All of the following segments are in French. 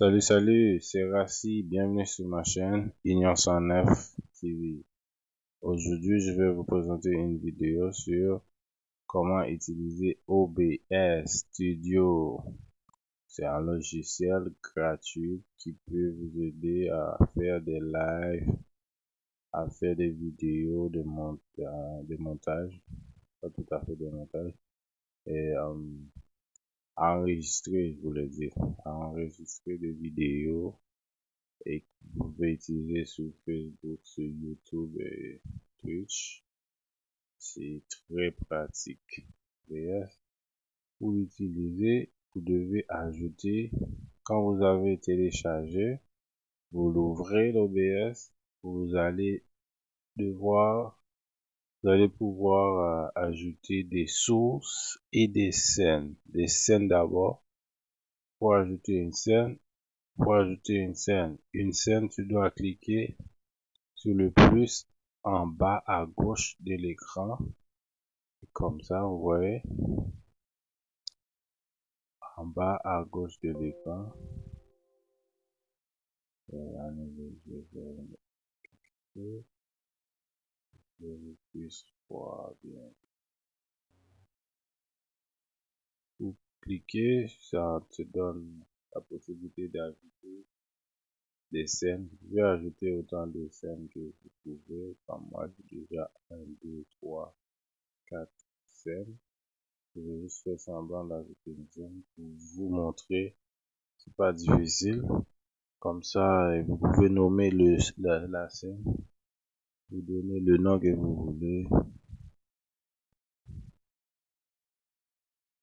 Salut, salut, c'est Rassi, bienvenue sur ma chaîne Union 109 TV. Aujourd'hui, je vais vous présenter une vidéo sur comment utiliser OBS Studio. C'est un logiciel gratuit qui peut vous aider à faire des lives, à faire des vidéos de, de montage, pas tout à fait de montage, et enregistrer, je voulais dire, enregistrer des vidéos et vous pouvez utiliser sur Facebook, sur YouTube et Twitch. C'est très pratique. pour l'utiliser, vous devez ajouter, quand vous avez téléchargé, vous l'ouvrez l'OBS, vous allez devoir vous allez pouvoir euh, ajouter des sources et des scènes. Des scènes d'abord. Pour ajouter une scène, pour ajouter une scène, une scène, tu dois cliquer sur le plus en bas à gauche de l'écran. Comme ça, vous voyez. En bas à gauche de l'écran. Vous cliquez, ça te donne la possibilité d'ajouter des scènes. Vous pouvez ajouter autant de scènes que vous pouvez. Comme moi, j'ai déjà 1, 2, 3, 4 scènes. Je vais juste faire semblant d'ajouter une scène pour vous montrer. C'est pas difficile. Comme ça, vous pouvez nommer la scène vous donnez le nom que vous voulez.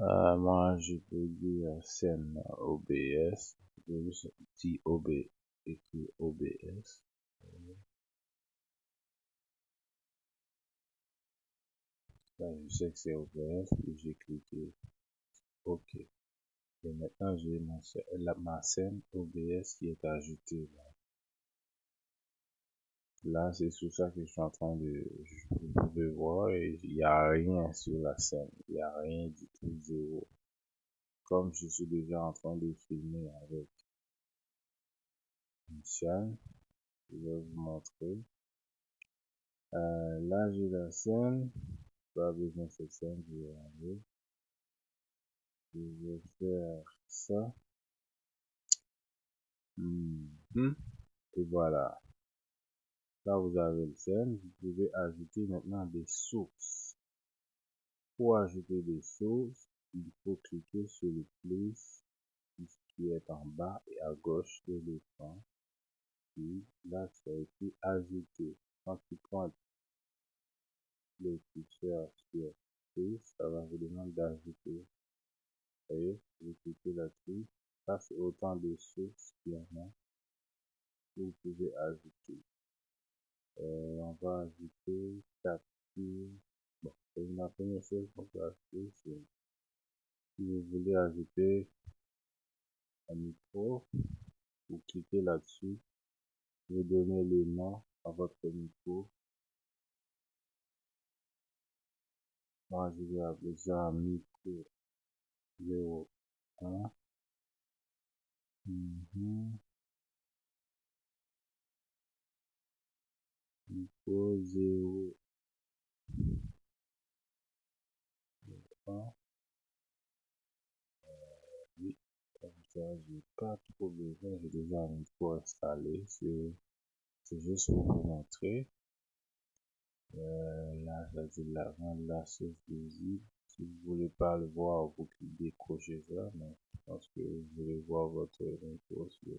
Euh, moi, je peux dire scène OBS. Je dire OB, écrit OBS. Là, je sais que c'est OBS, puis j'ai cliqué OK. Et maintenant, j'ai ma scène OBS qui est ajoutée là. Là, c'est sur ça que je suis en train de, pouvez voir, et il n'y a rien sur la scène. Il n'y a rien du tout, zéro. Comme je suis déjà en train de filmer avec chaîne, je vais vous montrer. Euh, là, j'ai la scène. Pas besoin de cette scène, je vais. Je vais faire ça. Mhm. Et voilà. Là, vous avez le scène. Vous pouvez ajouter maintenant des sources. Pour ajouter des sources, il faut cliquer sur le plus qui est en bas et à gauche de l'écran. Puis là, ça a été ajouté. Quand tu pointes le curseur sur plus, ça va vous demander d'ajouter. Vous voyez, vous cliquez là-dessus. Ça, c'est autant de sources qu'il y en a. Vous pouvez ajouter. Euh, on va ajouter capture. Bon, c'est la première chose qu'on peut ajouter, c'est si vous voulez ajouter un micro, vous cliquez là-dessus, vous donnez le nom à votre micro. Moi, je vais appeler ça micro 01. Mm zéro zéro oui comme ça pas trop déjà un installé c'est juste pour vous montrer euh, là ça dit la rendre la source visible si vous voulez pas le voir vous décrochez ça mais je pense que vous voulez voir votre micro sur,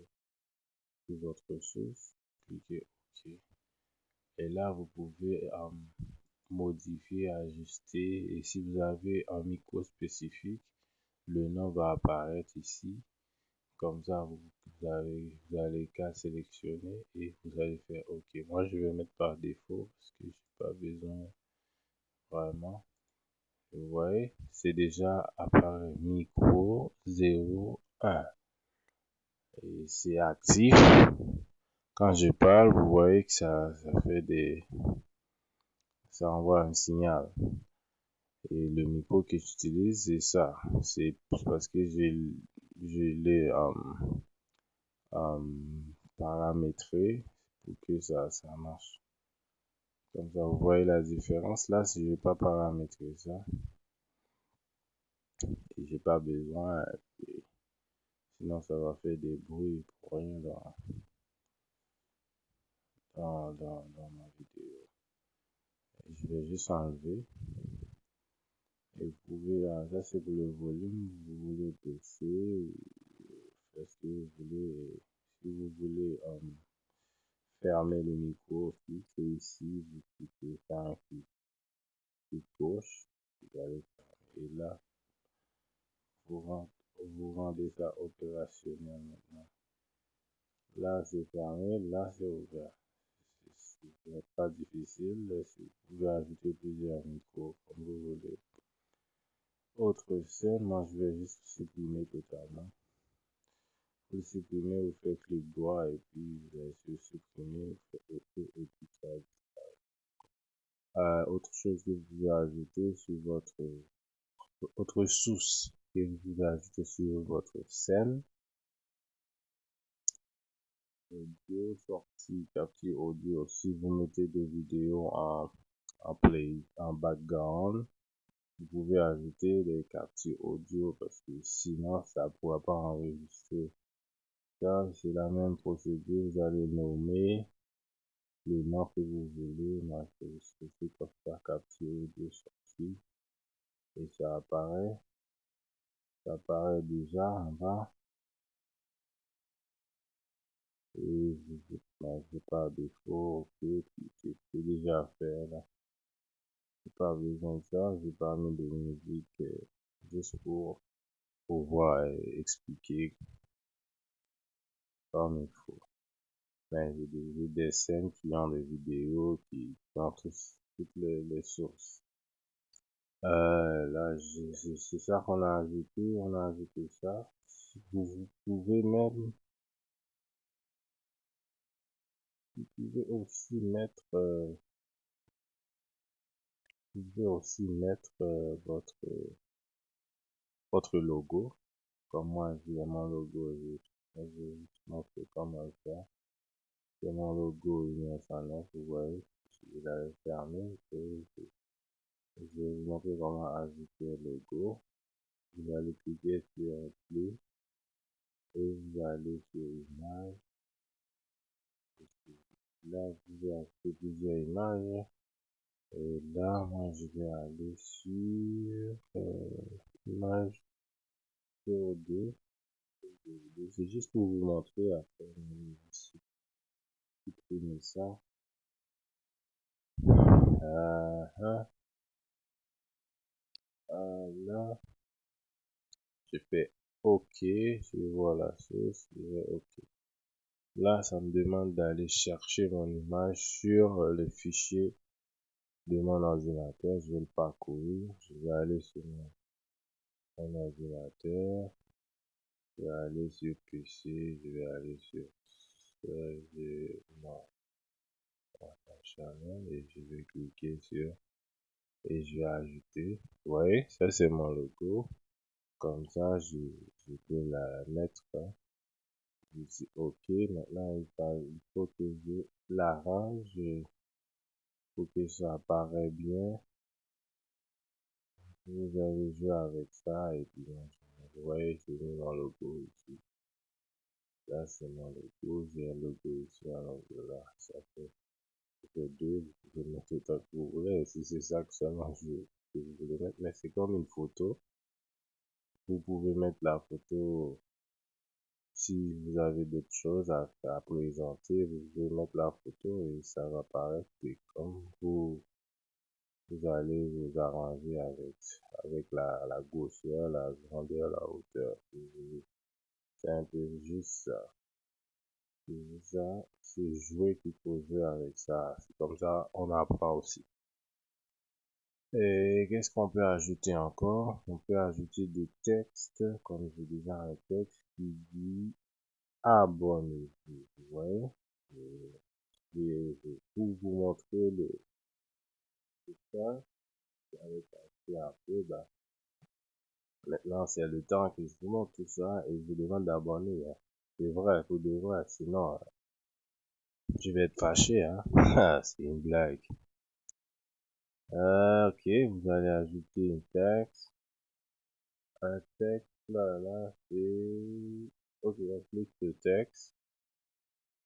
sur votre source cliquez ok et là vous pouvez euh, modifier ajuster. Et si vous avez un micro spécifique le nom va apparaître ici. Comme ça vous, avez, vous allez qu'à sélectionner et vous allez faire ok. Moi je vais mettre par défaut parce que j'ai pas besoin vraiment. Vous voyez c'est déjà appareil micro 01 et c'est actif quand je parle, vous voyez que ça, fait des... Ça envoie un signal. Et le micro que j'utilise, c'est ça. C'est parce que j'ai l'ai paramétrer pour que ça, ça marche. Comme ça, vous voyez la différence. Là, si je n'ai pas paramétré ça, et j'ai pas besoin, sinon ça va faire des bruits pour rien dans, dans, dans, dans ma vidéo. je vais juste enlever. Et vous pouvez, ça c'est pour le volume, vous voulez baisser, parce que vous voulez, si vous voulez um, fermer le micro c'est ici, vous cliquez faire un clic, clic gauche. Et là, vous vous rendez ça opérationnel maintenant. Là, c'est fermé, là, c'est ouvert. C'est pas difficile, vous pouvez ajouter plusieurs micros comme vous voulez. Autre scène, moi je vais juste supprimer totalement. Pour supprimer, vous faites clic droit et puis vous allez sur supprimer, vous faites OK et puis ça euh, autre chose que vous pouvez ajouter sur votre autre source que vous pouvez ajouter sur votre scène. Audio sortie, capture audio. Si vous mettez des vidéos en, en play, en background, vous pouvez ajouter des captures audio parce que sinon ça pourra pas enregistrer. Ça, c'est la même procédure. Vous allez nommer le nom que vous voulez. Moi, je vais comme ça, capture audio sortie. Et ça apparaît. Ça apparaît déjà en bas. Et je ne pas défaut. Ok, c'est déjà fait là pas besoin de ça, j'ai pas mis de musique euh, juste pour pouvoir expliquer comme il faut. Ben, j'ai des, des scènes qui ont des vidéos qui, ont toutes les, sources. Euh, là, c'est ça qu'on a ajouté, on a ajouté ça. Vous, pouvez même, vous pouvez aussi mettre euh, vous pouvez aussi mettre euh, votre, votre logo. Comme moi, j'ai mon logo, je vous montrer comment faire. C'est mon logo INS9, vous voyez, je l'avais fermé. Et je vais vous montrer comment ajouter un logo. Vous allez cliquer sur plus et vous allez sur image. Là, vous pouvez ajouter plusieurs images. Et là, moi, je vais aller sur euh, image CO2. C'est juste pour vous montrer après. Supprimer ça. Euh, hein. euh, là, je fais OK. Je vois la chose. Je vais OK. Là, ça me demande d'aller chercher mon image sur le fichier de mon ordinateur, je vais le parcourir, je vais aller sur mon, ordinateur, je vais aller sur PC, je vais aller sur mon channel et je vais cliquer sur et je vais ajouter. Vous voyez, ça c'est mon logo. Comme ça, je, je peux la mettre. Hein. Dis OK. Maintenant, il faut que je l'arrange pour que ça apparaît bien. Vous allez jouer avec ça et puis vous voyez j'ai mis mon logo ici. Là c'est mon logo, j'ai un logo ici alors là ça fait, deux, vous pouvez mettre autant que vous voulez. Si c'est ça que seulement je, que vous mettre, mais c'est comme une photo. Vous pouvez mettre la photo si vous avez d'autres choses à, présenter, vous pouvez mettre la photo et ça va paraître comme vous, vous allez vous arranger avec, avec la, la grosseur, la grandeur, la hauteur. C'est un peu juste ça. C'est ça, c'est jouer qu'il faut jouer avec ça. C'est comme ça, on apprend aussi. Et qu'est-ce qu'on peut ajouter encore? On peut ajouter des textes, comme j'ai déjà un texte qui abonnez-vous. Vous voyez et, pour vous montrer le ça, avec un peu, bah, maintenant c'est le temps que je vous montre tout ça et je vous demande d'abonner. Hein. C'est vrai, pour de vrai, sinon, je vais être fâché, hein. C'est une blague. Euh, ok, vous allez ajouter une texte. Un texte, là, là, c'est... Ok, on clique le texte.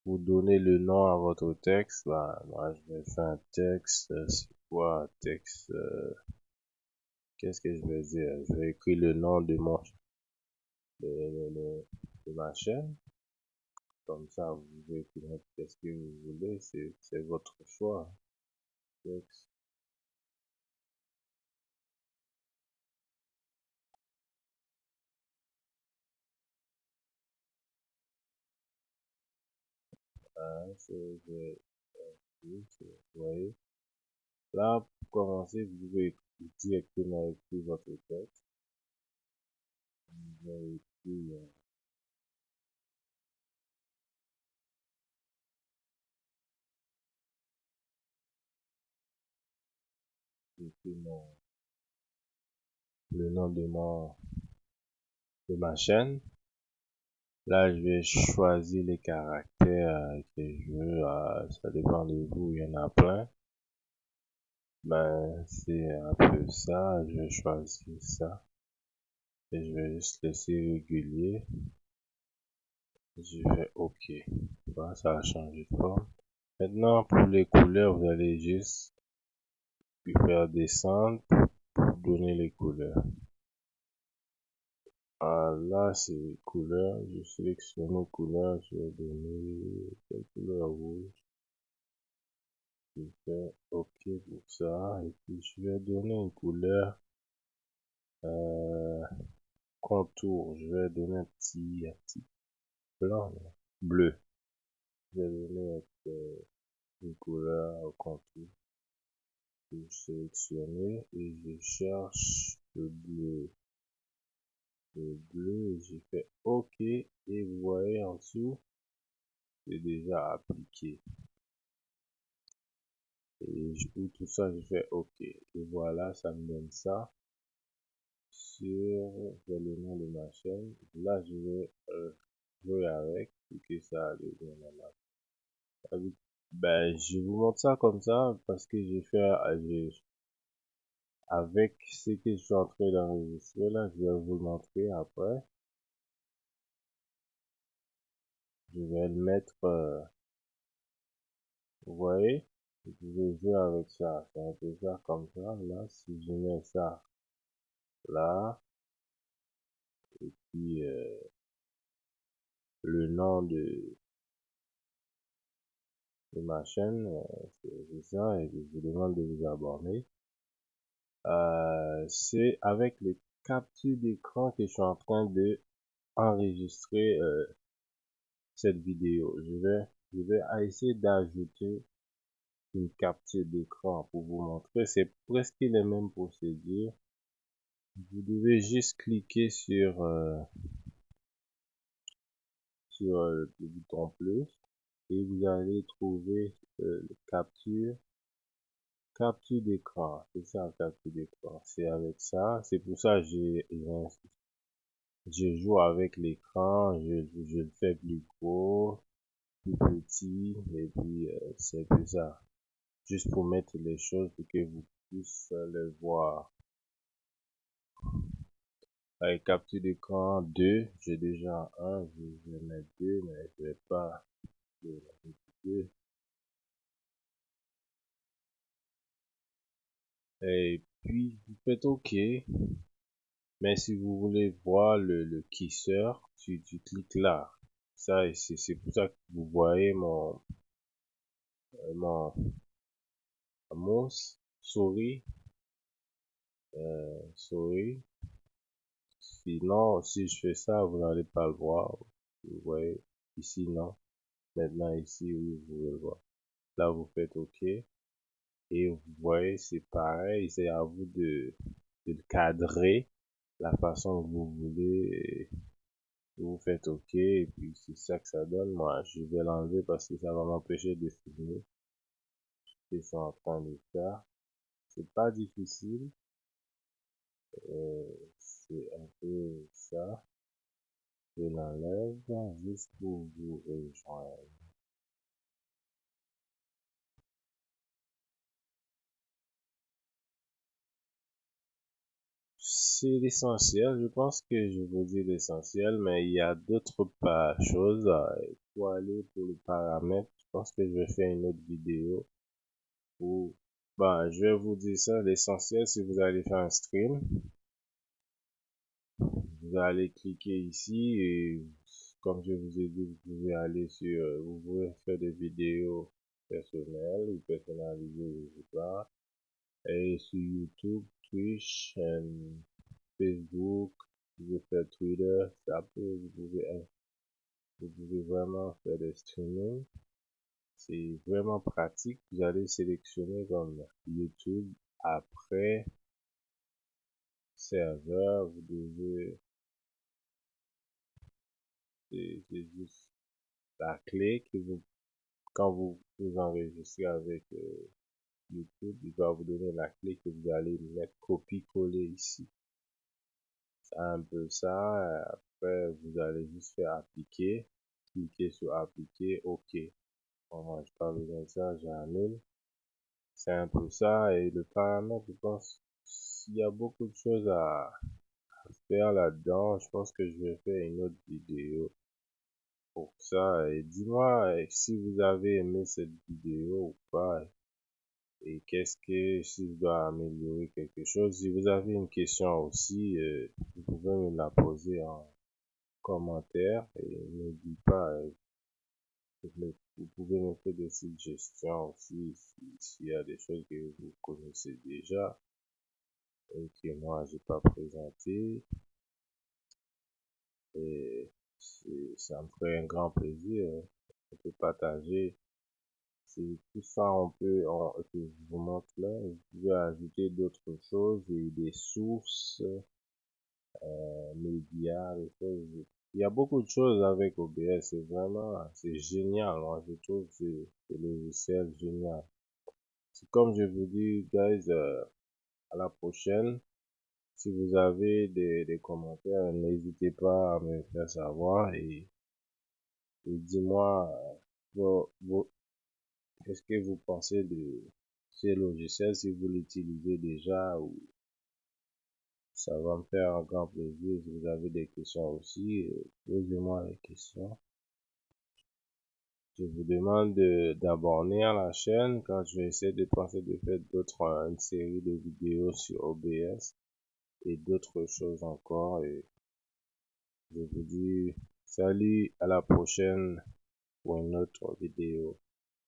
Vous donnez le nom à votre texte. Bah, moi, je vais faire un texte. Euh, c'est quoi texte euh, Qu'est-ce que je vais dire? Je vais écrire le nom de mon... de, ma chaîne. Comme ça, vous pouvez écrire ce que vous voulez. C'est votre choix. Texte. Là, pour commencer, vous pouvez directement écrire votre texte. Vous allez écrire euh, le nom de de ma chaîne Là, je vais choisir les caractères que je veux. Euh, ça dépend de vous, il y en a plein. Ben, c'est un peu ça. Je vais choisir ça. Et je vais juste laisser régulier. Je vais OK. Voilà, ça a changé de forme. Maintenant, pour les couleurs, vous allez juste faire descendre pour donner les couleurs. Ah, là, c'est couleur. Je sélectionne les couleurs. Je vais donner quelle couleur rouge. Je fais OK pour ça. Et puis, je vais donner une couleur euh, contour. Je vais donner un petit, un petit blanc, bleu. Je vais donner euh, une couleur contour. Je sélectionne et je cherche le bleu bleu j'ai fait OK et vous voyez en dessous c'est déjà appliqué. Et je tout ça je fais OK. Et voilà ça me donne ça. Sur le nom de ma chaîne là je vais euh, jouer avec. Pour que ça ben je vous montre ça comme ça parce que j'ai fait euh, avec ce que je suis en train d'enregistrer là, je vais vous le montrer après. Je vais le mettre, euh, vous voyez, je vais jouer avec ça, c'est un peu ça comme ça, là, si je mets ça là, et puis euh, le nom de, de ma chaîne, euh, c'est ça, et je vous demande de vous abonner. Euh, c'est avec les captures d'écran que je suis en train de enregistrer euh, cette vidéo. Je vais, je vais essayer d'ajouter une capture d'écran pour vous montrer. C'est presque les mêmes procédures. Vous devez juste cliquer sur, euh, sur le bouton plus et vous allez trouver le capture capture d'écran c'est ça capture d'écran c'est avec ça. C'est pour ça j'ai je joue avec l'écran. Je, le fais plus gros plus petit. Et puis euh, c'est ça. Juste pour mettre les choses pour que vous puissiez les voir. Capture d'écran. 2 j'ai déjà un. Je vais mettre 2 mais je vais pas et puis vous faites OK. Mais si vous voulez voir le, le tu, tu cliques là. Ça, c'est pour ça que vous voyez mon, euh, mon, mouse, souris, euh, souris. Sinon, si je fais ça, vous n'allez pas le voir. Vous voyez, ici, non. Maintenant, ici, oui, vous pouvez le voir. Là, vous faites OK. Et vous voyez, c'est pareil, c'est à vous de, de le cadrer la façon que vous voulez. Vous faites OK et puis c'est ça que ça donne. Moi, je vais l'enlever parce que ça va m'empêcher de filmer. Je suis en train de faire. C'est pas difficile. Euh, c'est un peu ça. Je l'enlève juste pour vous rejoindre. C'est l'essentiel. Je pense que je vous dis l'essentiel, mais il y a d'autres choses. Pour aller pour le paramètre, je pense que je vais faire une autre vidéo. Où, bah, je vais vous dire ça. L'essentiel, si vous allez faire un stream, vous allez cliquer ici et comme je vous ai dit, vous pouvez aller sur, vous pouvez faire des vidéos personnelles ou personnalisées, je sais pas. Et sur YouTube, Twitch, et Facebook, vous pouvez faire Twitter, peut, vous pouvez, vous pouvez vraiment faire des streaming. C'est vraiment pratique. Vous allez sélectionner comme YouTube. Après, serveur, vous devez, c'est juste la clé que vous, quand vous vous enregistrez avec euh, YouTube, il va vous donner la clé que vous allez mettre copier-coller ici un peu ça. Après, vous allez juste faire appliquer. Cliquez sur appliquer. OK. Bon, moi, je pas besoin de ça. J'annule. C'est un peu ça. Et le paramètre, je pense, s'il y a beaucoup de choses à, faire là-dedans, je pense que je vais faire une autre vidéo pour ça. Et dis-moi si vous avez aimé cette vidéo ou pas et qu'est-ce que si je dois améliorer quelque chose. Si vous avez une question aussi, euh, vous pouvez me la poser en commentaire et n'oubliez pas, euh, vous pouvez me faire des suggestions aussi s'il y a des choses que vous connaissez déjà et que moi j'ai pas présenté. Et ça me ferait un grand plaisir de partager tout ça, on peut, on, je vous montre là, vous pouvez ajouter d'autres choses et des sources, euh, médias, des choses. Il y a beaucoup de choses avec OBS, c'est vraiment, c'est génial, moi, je trouve c'est le logiciel génial. C'est comme je vous dis, guys, euh, à la prochaine. Si vous avez des, des commentaires, n'hésitez pas à me faire savoir et, et dis-moi euh, vos, vos, Qu'est-ce que vous pensez de ces logiciels si vous l'utilisez déjà ou ça va me faire un grand plaisir si vous avez des questions aussi euh, posez-moi les questions. Je vous demande d'abonner à la chaîne quand je vais essayer de penser de faire d'autres une série de vidéos sur OBS et d'autres choses encore et je vous dis salut à la prochaine pour une autre vidéo